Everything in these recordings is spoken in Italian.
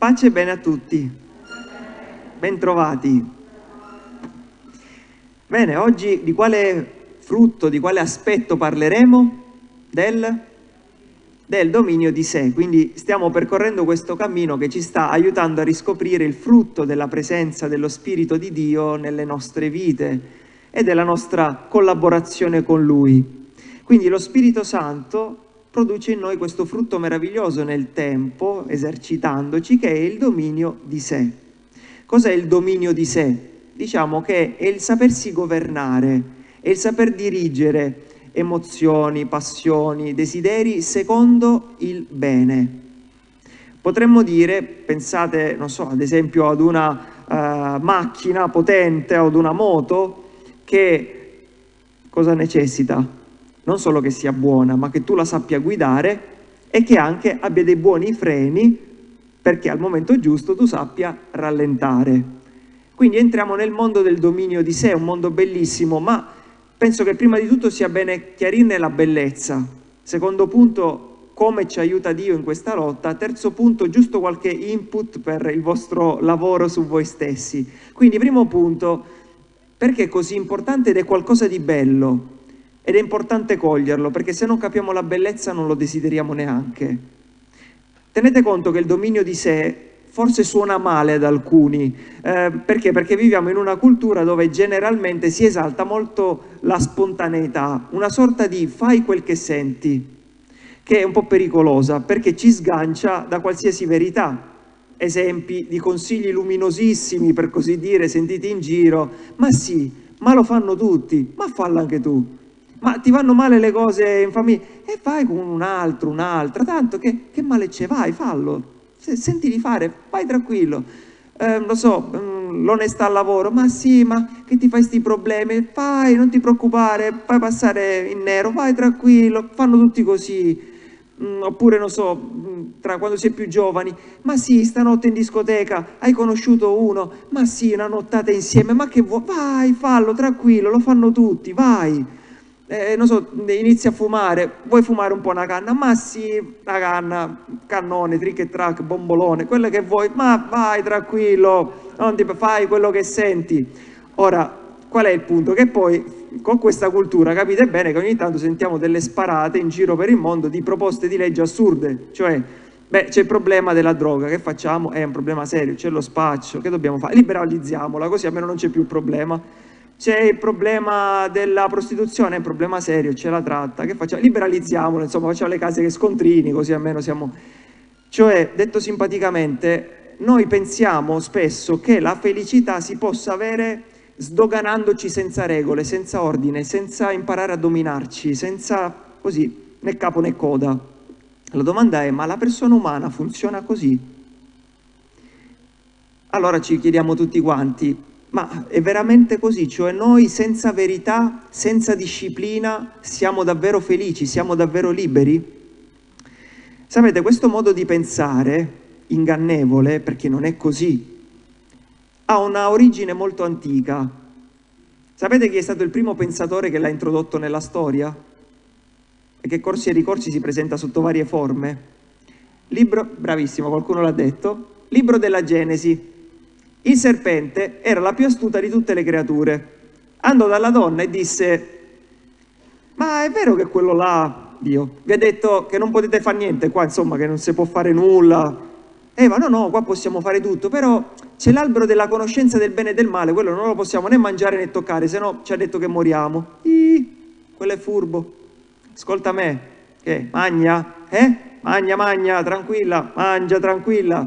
Pace e bene a tutti. Bentrovati. Bene, oggi di quale frutto, di quale aspetto parleremo? Del, del dominio di sé. Quindi stiamo percorrendo questo cammino che ci sta aiutando a riscoprire il frutto della presenza dello Spirito di Dio nelle nostre vite e della nostra collaborazione con Lui. Quindi lo Spirito Santo produce in noi questo frutto meraviglioso nel tempo, esercitandoci, che è il dominio di sé. Cos'è il dominio di sé? Diciamo che è il sapersi governare, è il saper dirigere emozioni, passioni, desideri secondo il bene. Potremmo dire, pensate, non so, ad esempio ad una uh, macchina potente o ad una moto che cosa necessita? Non solo che sia buona, ma che tu la sappia guidare e che anche abbia dei buoni freni perché al momento giusto tu sappia rallentare. Quindi entriamo nel mondo del dominio di sé, un mondo bellissimo, ma penso che prima di tutto sia bene chiarirne la bellezza. Secondo punto, come ci aiuta Dio in questa lotta. Terzo punto, giusto qualche input per il vostro lavoro su voi stessi. Quindi primo punto, perché è così importante ed è qualcosa di bello? Ed è importante coglierlo, perché se non capiamo la bellezza non lo desideriamo neanche. Tenete conto che il dominio di sé forse suona male ad alcuni, eh, perché? Perché viviamo in una cultura dove generalmente si esalta molto la spontaneità, una sorta di fai quel che senti, che è un po' pericolosa, perché ci sgancia da qualsiasi verità. Esempi di consigli luminosissimi, per così dire, sentiti in giro, ma sì, ma lo fanno tutti, ma fallo anche tu ma ti vanno male le cose in famiglia? E vai con un altro, un'altra, tanto che, che, male c'è, vai, fallo, senti di fare, vai tranquillo, eh, lo so, mm, l'onestà al lavoro, ma sì, ma che ti fai questi problemi, vai, non ti preoccupare, fai passare in nero, vai tranquillo, fanno tutti così, mm, oppure non so, mm, tra quando si è più giovani, ma sì, stanotte in discoteca hai conosciuto uno, ma sì, una nottata insieme, ma che vuoi, vai, fallo, tranquillo, lo fanno tutti, vai eh, non so, inizi a fumare, vuoi fumare un po' una canna? Ma sì, una canna, cannone, trick e track, bombolone, quello che vuoi, ma vai tranquillo, non ti fai quello che senti. Ora, qual è il punto? Che poi con questa cultura capite bene che ogni tanto sentiamo delle sparate in giro per il mondo di proposte di legge assurde, cioè beh c'è il problema della droga, che facciamo? È un problema serio, c'è lo spaccio, che dobbiamo fare? Liberalizziamola, così almeno non c'è più problema c'è il problema della prostituzione, è un problema serio, c'è la tratta, che facciamo? Liberalizziamolo, insomma, facciamo le case che scontrini, così almeno siamo... Cioè, detto simpaticamente, noi pensiamo spesso che la felicità si possa avere sdoganandoci senza regole, senza ordine, senza imparare a dominarci, senza così, né capo né coda. La domanda è, ma la persona umana funziona così? Allora ci chiediamo tutti quanti, ma è veramente così, cioè noi senza verità, senza disciplina, siamo davvero felici, siamo davvero liberi? Sapete, questo modo di pensare, ingannevole, perché non è così, ha una origine molto antica. Sapete chi è stato il primo pensatore che l'ha introdotto nella storia? E che corsi e ricorsi si presenta sotto varie forme? Libro, bravissimo, qualcuno l'ha detto, libro della Genesi, il serpente era la più astuta di tutte le creature. Andò dalla donna e disse, ma è vero che quello là, Dio, vi ha detto che non potete fare niente qua, insomma, che non si può fare nulla. Eva, no, no, qua possiamo fare tutto, però c'è l'albero della conoscenza del bene e del male, quello non lo possiamo né mangiare né toccare, se no ci ha detto che moriamo. Ih, quello è furbo. Ascolta me, che magna, eh? Magna, magna, tranquilla, mangia, tranquilla.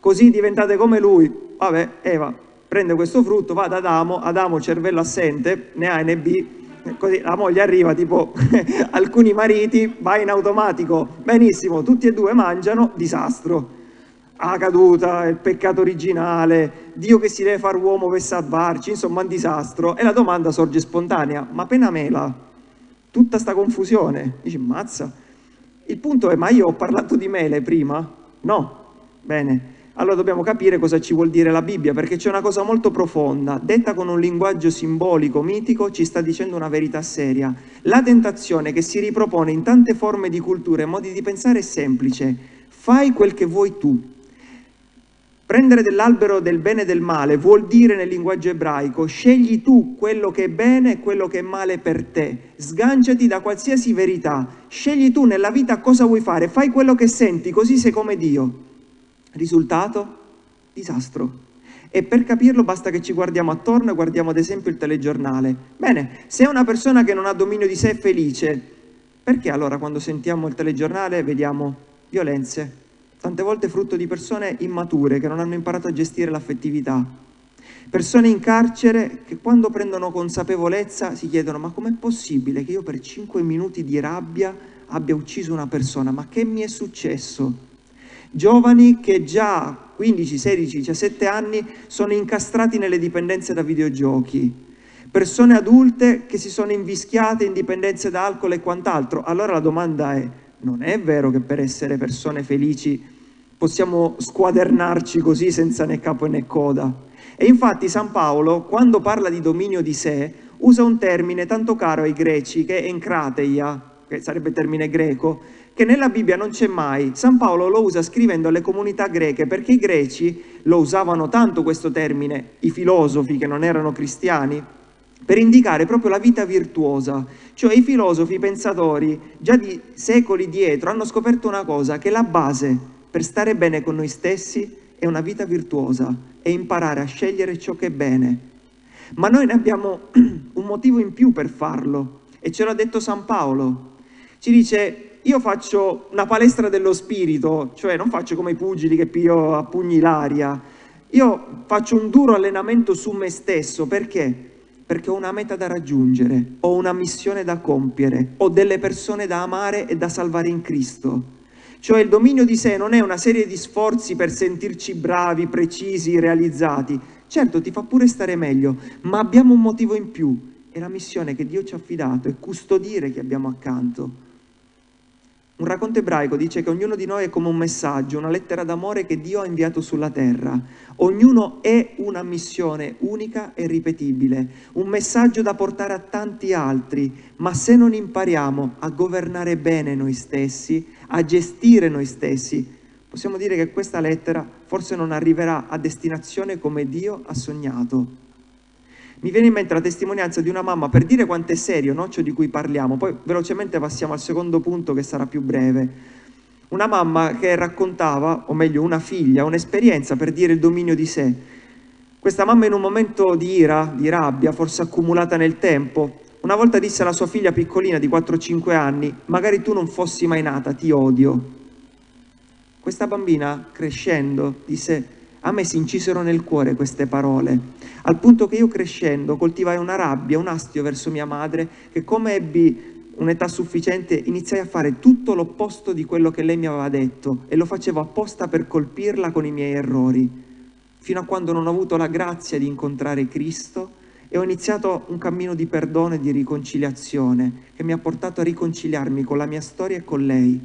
Così diventate come lui vabbè, Eva prende questo frutto, va da Adamo, Adamo cervello assente, né A né B, così la moglie arriva tipo alcuni mariti, va in automatico, benissimo, tutti e due mangiano, disastro. La caduta, il peccato originale, Dio che si deve fare uomo per salvarci, insomma un disastro. E la domanda sorge spontanea, ma appena mela, tutta sta confusione, dici mazza. Il punto è, ma io ho parlato di mele prima? No, bene, allora dobbiamo capire cosa ci vuol dire la Bibbia, perché c'è una cosa molto profonda, detta con un linguaggio simbolico, mitico, ci sta dicendo una verità seria. La tentazione che si ripropone in tante forme di cultura e modi di pensare è semplice, fai quel che vuoi tu. Prendere dell'albero del bene e del male vuol dire nel linguaggio ebraico scegli tu quello che è bene e quello che è male per te, sganciati da qualsiasi verità, scegli tu nella vita cosa vuoi fare, fai quello che senti, così sei come Dio. Risultato? Disastro. E per capirlo basta che ci guardiamo attorno e guardiamo ad esempio il telegiornale. Bene, se una persona che non ha dominio di sé è felice, perché allora quando sentiamo il telegiornale vediamo violenze, tante volte frutto di persone immature che non hanno imparato a gestire l'affettività. Persone in carcere che quando prendono consapevolezza si chiedono ma com'è possibile che io per 5 minuti di rabbia abbia ucciso una persona? Ma che mi è successo? Giovani che già 15, 16, 17 anni sono incastrati nelle dipendenze da videogiochi. Persone adulte che si sono invischiate in dipendenze da alcol e quant'altro. Allora la domanda è, non è vero che per essere persone felici possiamo squadernarci così senza né capo né coda. E infatti San Paolo, quando parla di dominio di sé, usa un termine tanto caro ai greci che è encrateia, che sarebbe termine greco, che nella Bibbia non c'è mai. San Paolo lo usa scrivendo alle comunità greche perché i greci lo usavano tanto questo termine, i filosofi che non erano cristiani, per indicare proprio la vita virtuosa. Cioè i filosofi, i pensatori, già di secoli dietro, hanno scoperto una cosa, che la base per stare bene con noi stessi è una vita virtuosa, è imparare a scegliere ciò che è bene. Ma noi ne abbiamo un motivo in più per farlo e ce l'ha detto San Paolo. Ci dice, io faccio una palestra dello spirito, cioè non faccio come i pugili che piglio a pugni l'aria, io faccio un duro allenamento su me stesso, perché? Perché ho una meta da raggiungere, ho una missione da compiere, ho delle persone da amare e da salvare in Cristo. Cioè il dominio di sé non è una serie di sforzi per sentirci bravi, precisi, realizzati. Certo, ti fa pure stare meglio, ma abbiamo un motivo in più. È la missione che Dio ci ha affidato, è custodire chi abbiamo accanto. Un racconto ebraico dice che ognuno di noi è come un messaggio, una lettera d'amore che Dio ha inviato sulla terra. Ognuno è una missione unica e ripetibile, un messaggio da portare a tanti altri, ma se non impariamo a governare bene noi stessi, a gestire noi stessi, possiamo dire che questa lettera forse non arriverà a destinazione come Dio ha sognato. Mi viene in mente la testimonianza di una mamma per dire quanto è serio no? ciò di cui parliamo, poi velocemente passiamo al secondo punto che sarà più breve. Una mamma che raccontava, o meglio una figlia, un'esperienza per dire il dominio di sé. Questa mamma in un momento di ira, di rabbia, forse accumulata nel tempo, una volta disse alla sua figlia piccolina di 4-5 anni, magari tu non fossi mai nata, ti odio. Questa bambina, crescendo, disse, a me si incisero nel cuore queste parole, al punto che io crescendo coltivai una rabbia, un astio verso mia madre, che come ebbi un'età sufficiente iniziai a fare tutto l'opposto di quello che lei mi aveva detto e lo facevo apposta per colpirla con i miei errori, fino a quando non ho avuto la grazia di incontrare Cristo e ho iniziato un cammino di perdono e di riconciliazione che mi ha portato a riconciliarmi con la mia storia e con lei.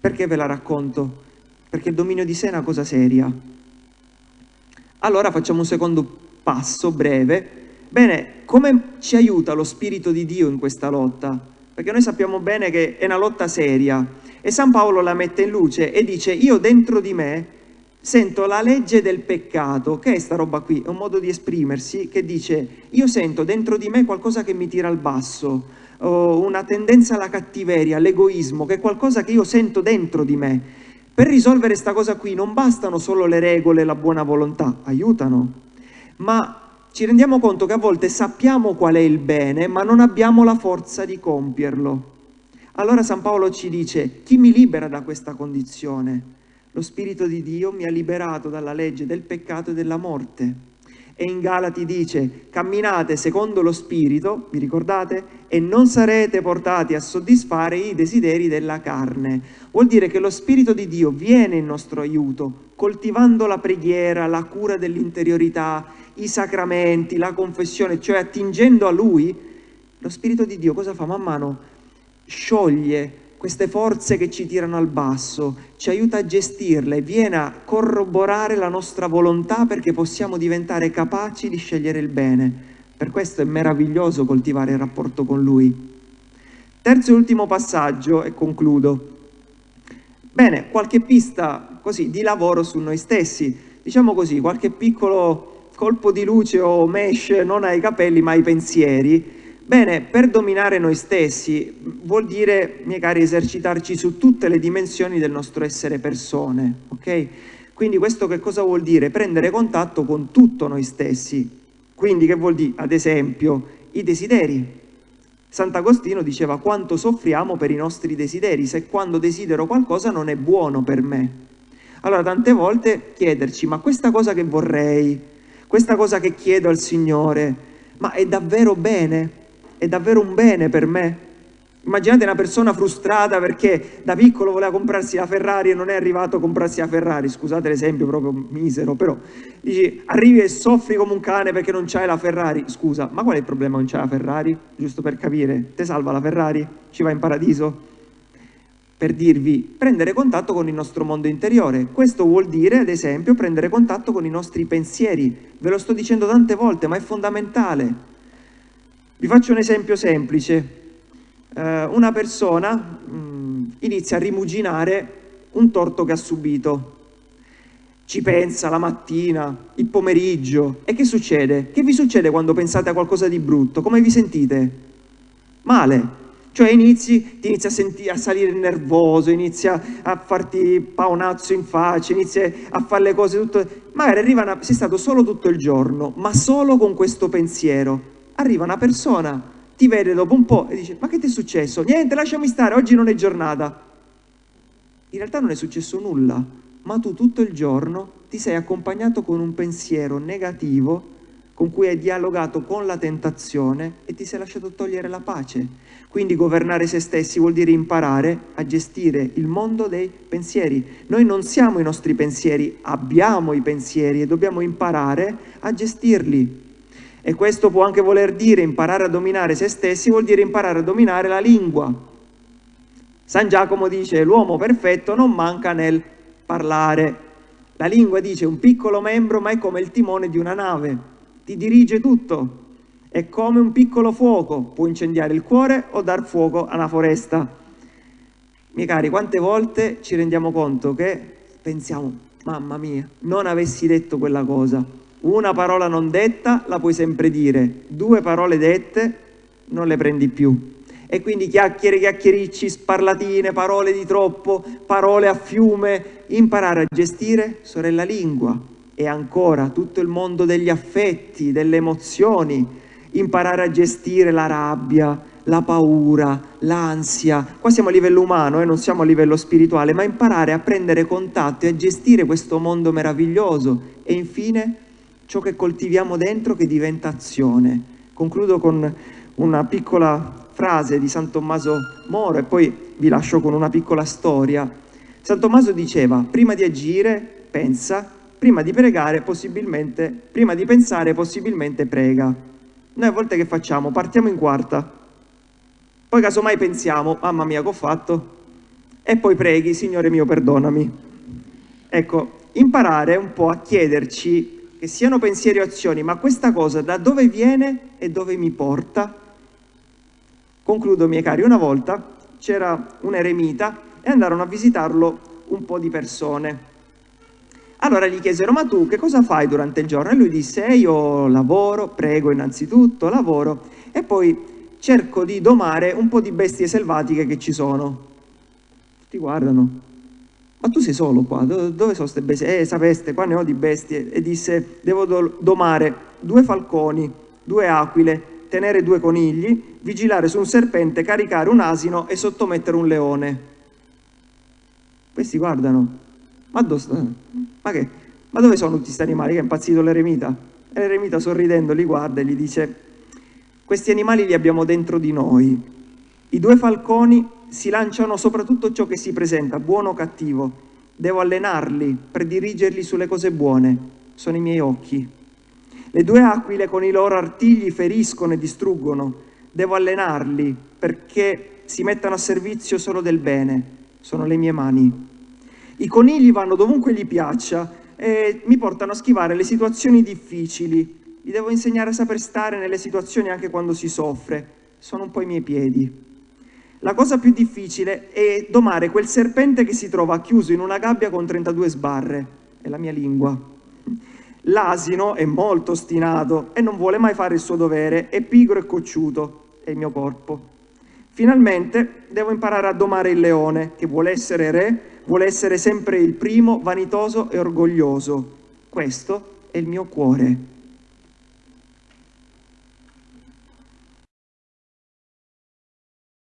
Perché ve la racconto? Perché il dominio di sé è una cosa seria. Allora facciamo un secondo passo breve. Bene, come ci aiuta lo Spirito di Dio in questa lotta? Perché noi sappiamo bene che è una lotta seria e San Paolo la mette in luce e dice io dentro di me sento la legge del peccato, che è sta roba qui? È un modo di esprimersi che dice io sento dentro di me qualcosa che mi tira al basso, una tendenza alla cattiveria, all'egoismo, che è qualcosa che io sento dentro di me. Per risolvere questa cosa qui non bastano solo le regole e la buona volontà, aiutano, ma ci rendiamo conto che a volte sappiamo qual è il bene, ma non abbiamo la forza di compierlo. Allora San Paolo ci dice, chi mi libera da questa condizione? Lo Spirito di Dio mi ha liberato dalla legge del peccato e della morte. E in Galati dice, camminate secondo lo Spirito, vi ricordate? E non sarete portati a soddisfare i desideri della carne. Vuol dire che lo Spirito di Dio viene in nostro aiuto, coltivando la preghiera, la cura dell'interiorità, i sacramenti, la confessione, cioè attingendo a Lui. Lo Spirito di Dio cosa fa? Man mano scioglie queste forze che ci tirano al basso, ci aiuta a gestirle, viene a corroborare la nostra volontà perché possiamo diventare capaci di scegliere il bene. Per questo è meraviglioso coltivare il rapporto con Lui. Terzo e ultimo passaggio, e concludo. Bene, qualche pista così di lavoro su noi stessi, diciamo così, qualche piccolo colpo di luce o mesh non ai capelli ma ai pensieri. Bene, per dominare noi stessi vuol dire, miei cari, esercitarci su tutte le dimensioni del nostro essere persone, ok? Quindi questo che cosa vuol dire? Prendere contatto con tutto noi stessi. Quindi che vuol dire? Ad esempio, i desideri. Sant'Agostino diceva quanto soffriamo per i nostri desideri, se quando desidero qualcosa non è buono per me. Allora tante volte chiederci, ma questa cosa che vorrei, questa cosa che chiedo al Signore, ma è davvero bene? È davvero un bene per me? Immaginate una persona frustrata perché da piccolo voleva comprarsi la Ferrari e non è arrivato a comprarsi la Ferrari, scusate l'esempio proprio misero, però dici arrivi e soffri come un cane perché non c'hai la Ferrari, scusa, ma qual è il problema non c'hai la Ferrari? Giusto per capire, te salva la Ferrari? Ci va in paradiso? Per dirvi, prendere contatto con il nostro mondo interiore, questo vuol dire ad esempio prendere contatto con i nostri pensieri, ve lo sto dicendo tante volte ma è fondamentale. Vi faccio un esempio semplice, eh, una persona mh, mm, inizia a rimuginare un torto che ha subito. Ci pensa la mattina, il pomeriggio. E che succede? Che vi succede quando pensate a qualcosa di brutto? Come vi sentite? Male. Cioè inizi, ti inizi a, a salire nervoso, inizia a farti paonazzo in faccia, inizi a fare le cose tutto... Magari arriva una, sei stato solo tutto il giorno, ma solo con questo pensiero. Arriva una persona ti vede dopo un po' e dice ma che ti è successo? Niente, lasciami stare, oggi non è giornata. In realtà non è successo nulla, ma tu tutto il giorno ti sei accompagnato con un pensiero negativo con cui hai dialogato con la tentazione e ti sei lasciato togliere la pace. Quindi governare se stessi vuol dire imparare a gestire il mondo dei pensieri. Noi non siamo i nostri pensieri, abbiamo i pensieri e dobbiamo imparare a gestirli. E questo può anche voler dire imparare a dominare se stessi, vuol dire imparare a dominare la lingua. San Giacomo dice l'uomo perfetto non manca nel parlare. La lingua dice un piccolo membro ma è come il timone di una nave, ti dirige tutto. È come un piccolo fuoco, può incendiare il cuore o dar fuoco a una foresta. Miei cari, quante volte ci rendiamo conto che pensiamo, mamma mia, non avessi detto quella cosa, una parola non detta la puoi sempre dire, due parole dette non le prendi più. E quindi chiacchiere, chiacchiericci, sparlatine, parole di troppo, parole a fiume, imparare a gestire, sorella lingua. E ancora tutto il mondo degli affetti, delle emozioni, imparare a gestire la rabbia, la paura, l'ansia. Qua siamo a livello umano e eh, non siamo a livello spirituale, ma imparare a prendere contatto e a gestire questo mondo meraviglioso. E infine ciò che coltiviamo dentro che diventa azione. Concludo con una piccola frase di San Tommaso Moro e poi vi lascio con una piccola storia. San Tommaso diceva, prima di agire, pensa, prima di pregare, possibilmente, prima di pensare, possibilmente prega. Noi a volte che facciamo? Partiamo in quarta, poi casomai pensiamo, mamma mia che ho fatto? E poi preghi, Signore mio perdonami. Ecco, imparare un po' a chiederci che siano pensieri o azioni, ma questa cosa da dove viene e dove mi porta? Concludo, miei cari, una volta c'era un eremita e andarono a visitarlo un po' di persone. Allora gli chiesero, ma tu che cosa fai durante il giorno? E lui disse, eh, io lavoro, prego innanzitutto, lavoro e poi cerco di domare un po' di bestie selvatiche che ci sono. Ti guardano, ma tu sei solo qua, dove sono queste bestie? Eh, sapeste, qua ne ho di bestie. E disse, devo do domare due falconi, due aquile, tenere due conigli, vigilare su un serpente, caricare un asino e sottomettere un leone. Questi guardano, ma, ma, che? ma dove sono tutti questi animali? Che è impazzito l'eremita? E l'eremita sorridendo li guarda e gli dice, questi animali li abbiamo dentro di noi. I due falconi si lanciano soprattutto ciò che si presenta, buono o cattivo. Devo allenarli, predirigerli sulle cose buone. Sono i miei occhi. Le due aquile con i loro artigli feriscono e distruggono. Devo allenarli perché si mettano a servizio solo del bene. Sono le mie mani. I conigli vanno dovunque gli piaccia e mi portano a schivare le situazioni difficili. Li devo insegnare a saper stare nelle situazioni anche quando si soffre. Sono un po' i miei piedi. La cosa più difficile è domare quel serpente che si trova chiuso in una gabbia con 32 sbarre. È la mia lingua. L'asino è molto ostinato e non vuole mai fare il suo dovere, è pigro e cocciuto, è il mio corpo. Finalmente devo imparare a domare il leone, che vuole essere re, vuole essere sempre il primo, vanitoso e orgoglioso. Questo è il mio cuore.